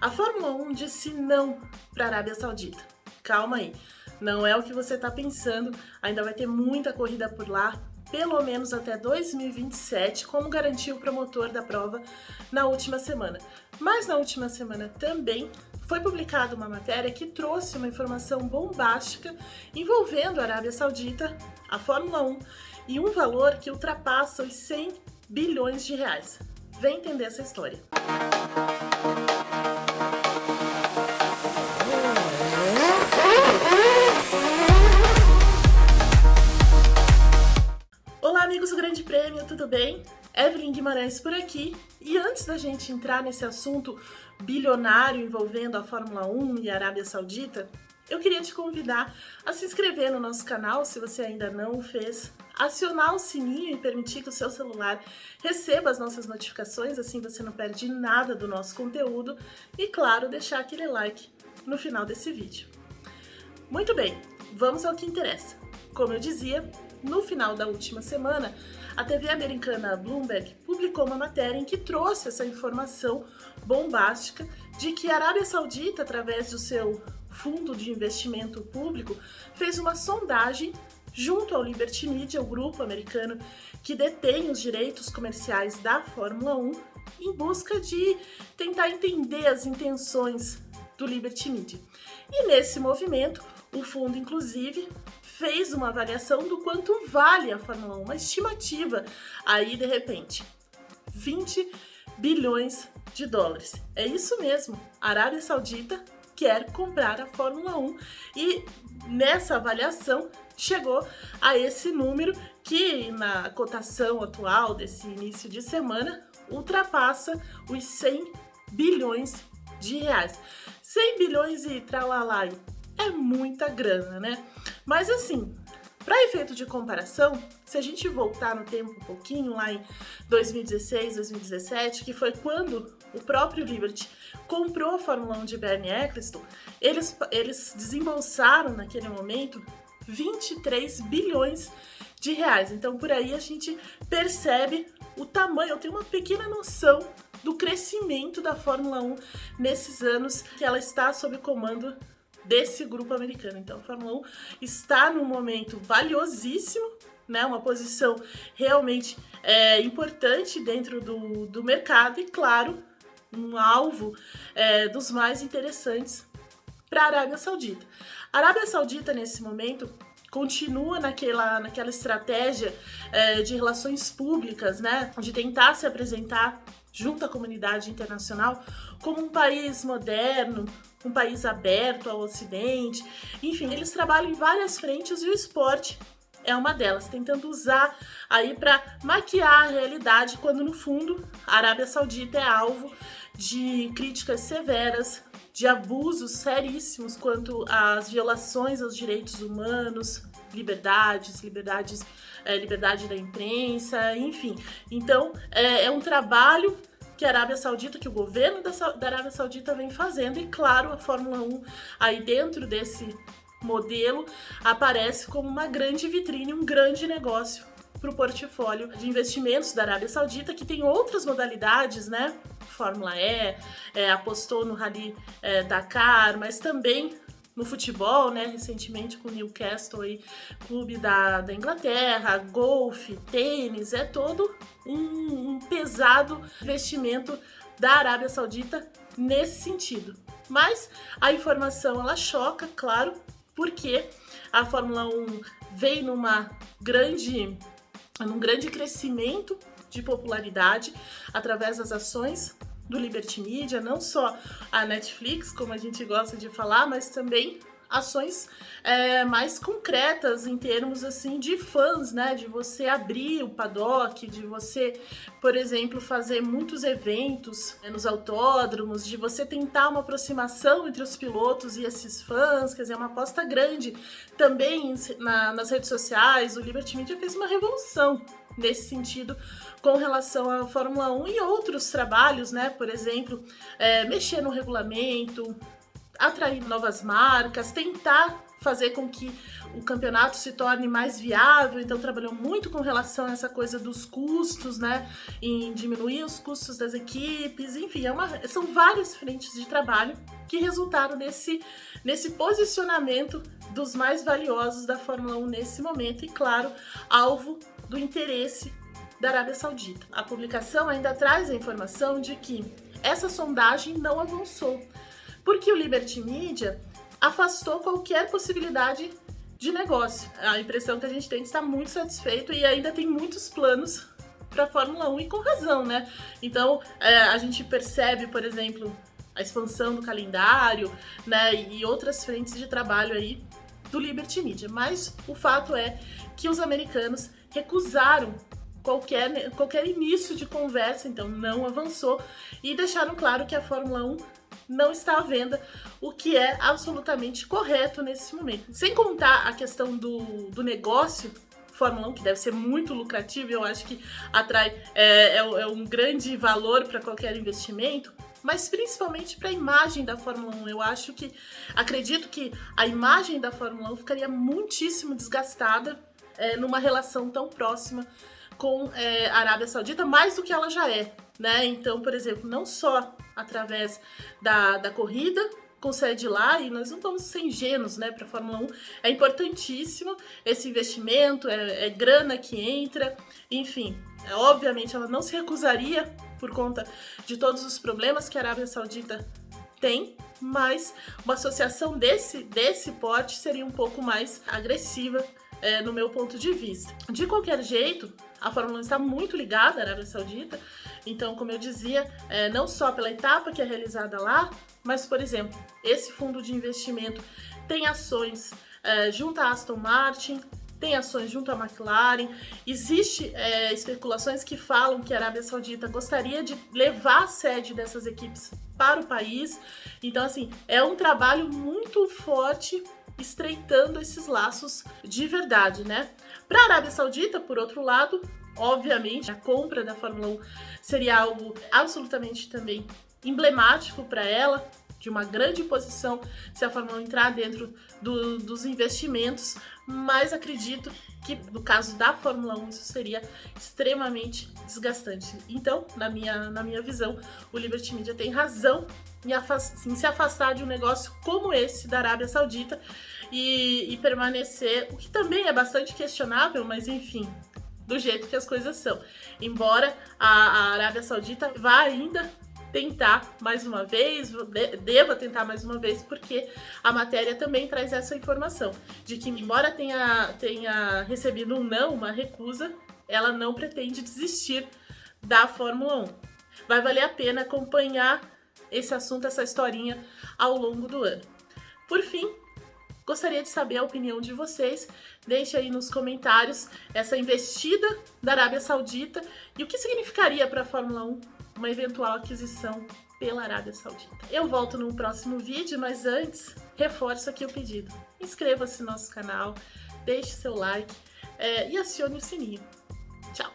A Fórmula 1 disse não para a Arábia Saudita. Calma aí, não é o que você está pensando, ainda vai ter muita corrida por lá, pelo menos até 2027, como garantiu o promotor da prova na última semana. Mas na última semana também foi publicada uma matéria que trouxe uma informação bombástica envolvendo a Arábia Saudita, a Fórmula 1 e um valor que ultrapassa os 100 bilhões de reais. Vem entender essa história. Olá Guimarães por aqui e antes da gente entrar nesse assunto bilionário envolvendo a Fórmula 1 e a Arábia Saudita, eu queria te convidar a se inscrever no nosso canal se você ainda não o fez, acionar o sininho e permitir que o seu celular receba as nossas notificações, assim você não perde nada do nosso conteúdo e, claro, deixar aquele like no final desse vídeo. Muito bem, vamos ao que interessa. Como eu dizia, no final da última semana, a TV americana Bloomberg publicou uma matéria em que trouxe essa informação bombástica de que a Arábia Saudita, através do seu fundo de investimento público, fez uma sondagem junto ao Liberty Media, o grupo americano que detém os direitos comerciais da Fórmula 1, em busca de tentar entender as intenções do Liberty Media. E nesse movimento, o fundo, inclusive, fez uma avaliação do quanto vale a Fórmula 1, uma estimativa aí, de repente, 20 bilhões de dólares. É isso mesmo, a Arábia Saudita quer comprar a Fórmula 1 e nessa avaliação chegou a esse número que na cotação atual desse início de semana ultrapassa os 100 bilhões de reais. 100 bilhões e tralalai é muita grana, né? Mas assim, para efeito de comparação, se a gente voltar no tempo um pouquinho, lá em 2016, 2017, que foi quando o próprio Liberty comprou a Fórmula 1 de Bernie Eccleston, eles, eles desembolsaram naquele momento 23 bilhões de reais. Então por aí a gente percebe o tamanho, eu tenho uma pequena noção do crescimento da Fórmula 1 nesses anos que ela está sob comando desse grupo americano. Então a Fórmula 1 está num momento valiosíssimo, né, uma posição realmente é, importante dentro do, do mercado e, claro, um alvo é, dos mais interessantes para a Arábia Saudita. A Arábia Saudita, nesse momento, continua naquela, naquela estratégia é, de relações públicas, né, de tentar se apresentar junto à comunidade internacional como um país moderno, um país aberto ao Ocidente. Enfim, eles trabalham em várias frentes e o esporte é uma delas, tentando usar aí para maquiar a realidade, quando no fundo a Arábia Saudita é alvo de críticas severas, de abusos seríssimos quanto às violações aos direitos humanos, liberdades, liberdades, é, liberdade da imprensa, enfim. Então é, é um trabalho que a Arábia Saudita, que o governo da, Arábia Saudita vem fazendo, e claro, a Fórmula 1 aí dentro desse modelo aparece como uma grande vitrine, um grande negócio para o portfólio de investimentos da Arábia Saudita, que tem outras modalidades, né? Fórmula E, é, apostou no Rally é, Dakar, mas também no futebol, né? Recentemente com o Newcastle, aí, clube da, da Inglaterra, golfe, tênis, é todo um, um pesado investimento da Arábia Saudita nesse sentido. Mas a informação ela choca, claro, porque a Fórmula 1 vem numa grande, num grande crescimento de popularidade através das ações do Liberty Media, não só a Netflix, como a gente gosta de falar, mas também ações é, mais concretas em termos assim de fãs, né? De você abrir o paddock, de você, por exemplo, fazer muitos eventos né, nos autódromos, de você tentar uma aproximação entre os pilotos e esses fãs, quer dizer, uma aposta grande também na, nas redes sociais. O Liberty Media fez uma revolução nesse sentido com relação à Fórmula 1 e outros trabalhos, né? Por exemplo, é, mexer no regulamento, atrair novas marcas, tentar fazer com que o campeonato se torne mais viável, então trabalhou muito com relação a essa coisa dos custos, né, em diminuir os custos das equipes, enfim, é uma, são várias frentes de trabalho que resultaram nesse, nesse posicionamento dos mais valiosos da Fórmula 1 nesse momento. E, claro, alvo do interesse da Arábia Saudita. A publicação ainda traz a informação de que essa sondagem não avançou, porque o Liberty Media afastou qualquer possibilidade de negócio. A impressão que a gente tem é está muito satisfeito e ainda tem muitos planos para a Fórmula 1 e com razão, né? Então é, a gente percebe, por exemplo, a expansão do calendário, né, e outras frentes de trabalho aí do Liberty Media. Mas o fato é que os americanos recusaram qualquer, qualquer início de conversa, então não avançou, e deixaram claro que a Fórmula 1 não está à venda, o que é absolutamente correto nesse momento. Sem contar a questão do, do negócio, Fórmula 1, que deve ser muito lucrativo, eu acho que atrai é, é, é um grande valor para qualquer investimento, mas principalmente para a imagem da Fórmula 1. Eu acho que, acredito que a imagem da Fórmula 1 ficaria muitíssimo desgastada é, numa relação tão próxima com é, a Arábia Saudita, mais do que ela já é. Né? Então, por exemplo, não só através da, da corrida, sede lá, e nós não vamos ser ingênuos né, para a Fórmula 1. É importantíssimo esse investimento, é, é grana que entra, enfim. É, obviamente, ela não se recusaria por conta de todos os problemas que a Arábia Saudita tem, mas uma associação desse, desse porte seria um pouco mais agressiva é, no meu ponto de vista. De qualquer jeito, a Fórmula 1 está muito ligada à Arábia Saudita, então, como eu dizia, é, não só pela etapa que é realizada lá, mas, por exemplo, esse fundo de investimento tem ações é, junto à Aston Martin, tem ações junto à McLaren. Existem é, especulações que falam que a Arábia Saudita gostaria de levar a sede dessas equipes para o país. Então, assim, é um trabalho muito forte estreitando esses laços de verdade, né? Para a Arábia Saudita, por outro lado, obviamente, a compra da Fórmula 1 seria algo absolutamente também emblemático para ela, de uma grande posição se a Fórmula 1 entrar dentro do, dos investimentos, mas acredito que no caso da Fórmula 1 isso seria extremamente desgastante. Então, na minha, na minha visão, o Liberty Media tem razão em, em se afastar de um negócio como esse da Arábia Saudita e, e permanecer, o que também é bastante questionável, mas enfim, do jeito que as coisas são. Embora a, a Arábia Saudita vá ainda tentar mais uma vez, deva tentar mais uma vez, porque a matéria também traz essa informação, de que embora tenha, tenha recebido um não, uma recusa, ela não pretende desistir da Fórmula 1. Vai valer a pena acompanhar esse assunto, essa historinha ao longo do ano. Por fim, Gostaria de saber a opinião de vocês. Deixe aí nos comentários essa investida da Arábia Saudita e o que significaria para a Fórmula 1 uma eventual aquisição pela Arábia Saudita. Eu volto no próximo vídeo, mas antes, reforço aqui o pedido. Inscreva-se no nosso canal, deixe seu like é, e acione o sininho. Tchau!